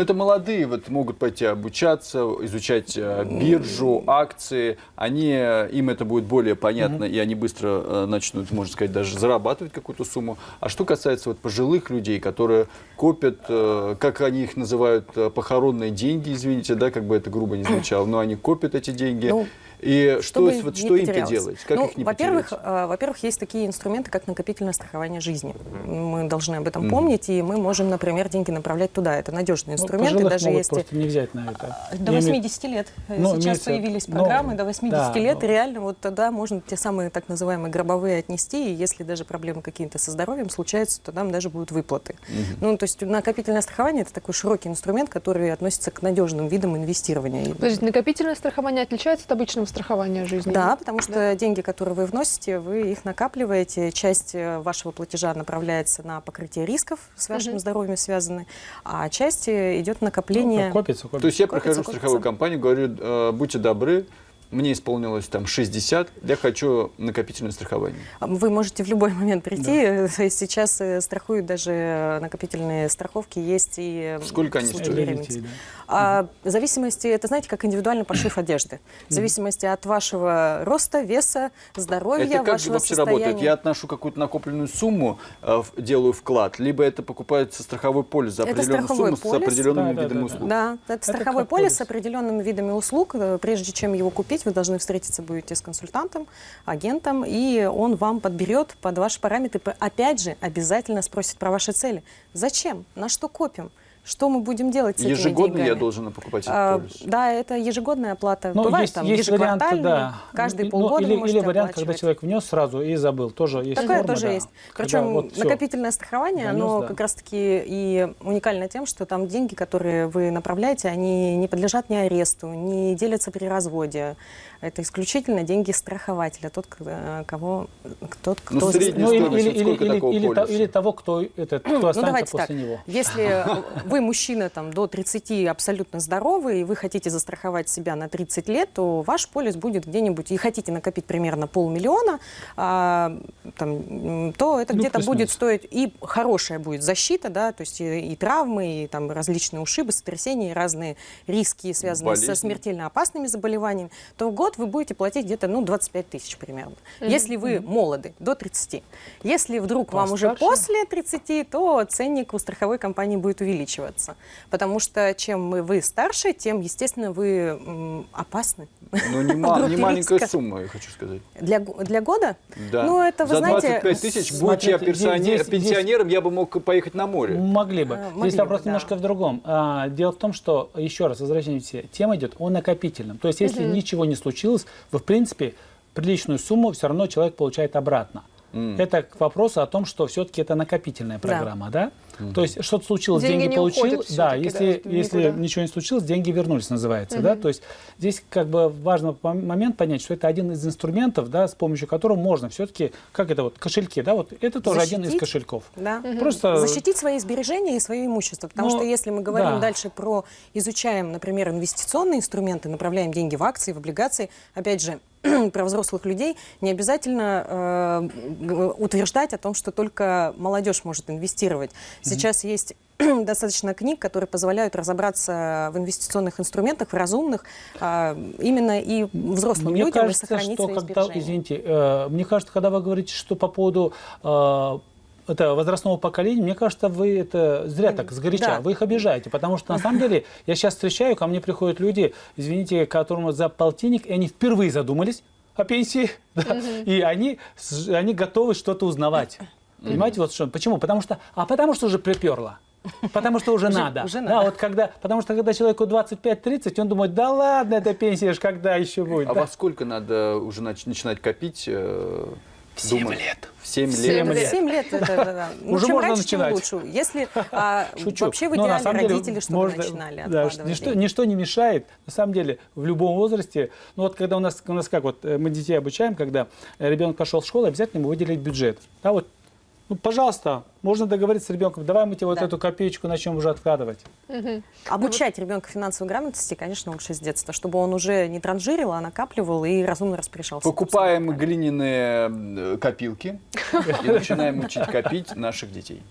Но это молодые вот могут пойти обучаться, изучать э, биржу, акции. Они, э, им это будет более понятно, и они быстро э, начнут, можно сказать, даже зарабатывать какую-то сумму. А что касается вот пожилых людей, которые копят, как они их называют, похоронные деньги, извините, да, как бы это грубо не звучало, но они копят эти деньги. Ну, и что, чтобы вот, не что потерялось. делать? Как ну, их не во-первых, потерять? э, во-первых, есть такие инструменты, как накопительное страхование жизни. Мы должны об этом помнить, и мы можем, например, деньги направлять туда. Это надежный Ну, инструмент, и пожилых даже могут если просто не взять на это. до Я имею- 80 лет. Ну, Сейчас имеется- появились ну, программы до 80 да, лет, ну. и реально вот тогда можно те самые так называемые гробовые отнести, и если даже проблемы какие-то со здоровьем случаются, то там даже будут выплаты. Ну, то есть накопительное страхование – это такой широкий инструмент, который относится к надежным видам инвестирования. И- Подождите, накопительное страхование отличается от обычного страхования жизни? Да, потому что деньги, которые вы вносите, вы их накапливаете. Часть э, вашего платежа направляется на покрытие рисков с вашим Мгм. здоровьем связаны, а часть э, идет Ну, накопление. как копится, копится. То есть я Копится, прихожу в копится. страховую компанию, говорю, э, будьте добры, мне исполнилось там 60, я хочу накопительное страхование. Вы можете в любой момент прийти. Сейчас э, страхуют даже накопительные страховки, есть и Сколько они стоят? Да. А, в зависимости, это знаете, как индивидуальный пошив одежды. В зависимости от вашего роста, веса, здоровья, это как вашего вообще состояния. работает? Я отношу какую-то накопленную сумму, э, делаю вклад, либо это покупается страховой полис за Это определенную страховой сумму полис. с определенными Да, да, видами да, да. услуг. Да, это страховой как полис полис. с определенными видами услуг. Э, Прежде чем его купить, вы должны встретиться будете с консультантом, агентом, и он вам подберет под ваши параметры. Опять же, обязательно спросит про ваши цели. Зачем? На что копим? Что мы будем делать с этими Ежегодно я деньгами? должен покупать этот А, полис. да, это ежегодная оплата. Ну, Бывает есть, там есть вариант, ежеквартальная, да. каждые Ну, полгода или, или вариант, когда человек внес сразу и забыл, тоже есть Такое форма, тоже да. есть. Когда Причем вот накопительное страхование, Занес, оно да. как раз-таки и уникально тем, что там деньги, которые вы направляете, они не подлежат ни аресту, не делятся при разводе. Это исключительно деньги страхователя, тот, э, кого, тот, кто... Ну, средняя Ну, или, стоимость, или, вот или, или, или или того, кто, этот, кто Ну, останется давайте после так. него. Если вы мужчина там, до 30 абсолютно здоровый, и вы хотите застраховать себя на 30 лет, то ваш полис будет где-нибудь, и хотите накопить примерно полмиллиона, а, там, то это Ну, где-то будет стоить, и хорошая будет защита, да, то есть и, и травмы, и там различные ушибы, сотрясения, и разные риски, связанные Болезни. со смертельно опасными заболеваниями, то в год вы будете платить где-то ну, 25 тысяч примерно. Если вы молоды, до 30. Если вдруг вам уже Постарше? после 30, то ценник у страховой компании будет увеличиваться. Потому что чем мы- вы старше, тем, естественно, вы опасны. Ну, не, ма- не маленькая риска. сумма, я хочу сказать. Для, для года? Да. Ну, это, вы За знаете... 25 тысяч, будь смотрите, я здесь- персоне- здесь- пенсионером, я бы мог поехать на море. Могли бы. А, Здесь могли вопрос бы, да. немножко в другом. А, дело в том, что, еще раз, возвращаемся, тема идет о накопительном. То есть, если ничего не случилось, вы, в принципе, приличную сумму все равно человек получает обратно. Это к вопросу о том, что все-таки это накопительная программа, да? То есть что-то случилось, Деньги деньги, получил, да, если, да, если никуда. ничего не случилось, деньги вернулись, называется, да? То есть здесь как бы важно по- момент понять, что это один из инструментов, да, с помощью которого можно все-таки, как это вот, кошельки, да, вот это тоже один из Защитить. кошельков. Да. Просто Защитить свои сбережения и свое имущество. Потому Ну, что если мы говорим да. дальше про, изучаем, например, инвестиционные инструменты, направляем деньги в акции, в облигации, опять же, про взрослых людей, не обязательно э, утверждать о том, что только молодежь может инвестировать. Сейчас есть достаточно книг, которые позволяют разобраться в инвестиционных инструментах, в разумных, а, именно и взрослым Мне людям и кажется, сохранить что свои когда, извините, э, мне кажется, когда вы говорите, что по поводу э, это возрастного поколения, мне кажется, вы это зря так сгоряча, Да. вы их обижаете, потому что на самом деле я сейчас встречаю, ко мне приходят люди, извините, которым за полтинник, и они впервые задумались о пенсии, да, и они, они готовы что-то узнавать. Понимаете, вот что? Почему? Потому что, а потому что уже приперло. Потому что уже, надо. уже Да, надо. вот когда, потому что когда человеку 25-30, он думает, да ладно, эта пенсия ж когда еще будет. А Да. во сколько надо уже нач- начинать копить? э, думать? лет. В 7 Семь лет. лет. Семь лет, это, да, да. Ну, Уже чем можно раньше, тем начинать. лучше. Если а, Шучу. вообще в идеале самом деле родители, чтобы можно- начинали да, откладывать ничто, не мешает, на самом деле, в любом возрасте. Ну вот когда у нас, у нас как, вот э, мы детей обучаем, когда ребенок пошел в школу, обязательно ему выделить бюджет. Да, вот, ну, пожалуйста, можно договориться с ребенком, давай мы тебе вот Да. эту копеечку начнем уже откладывать. Обучать ребенка финансовой грамотности, конечно, лучше с детства, чтобы он уже не транжирил, а накапливал и разумно распоряжался. Покупаем глиняные э, копилки и начинаем учить копить наших детей.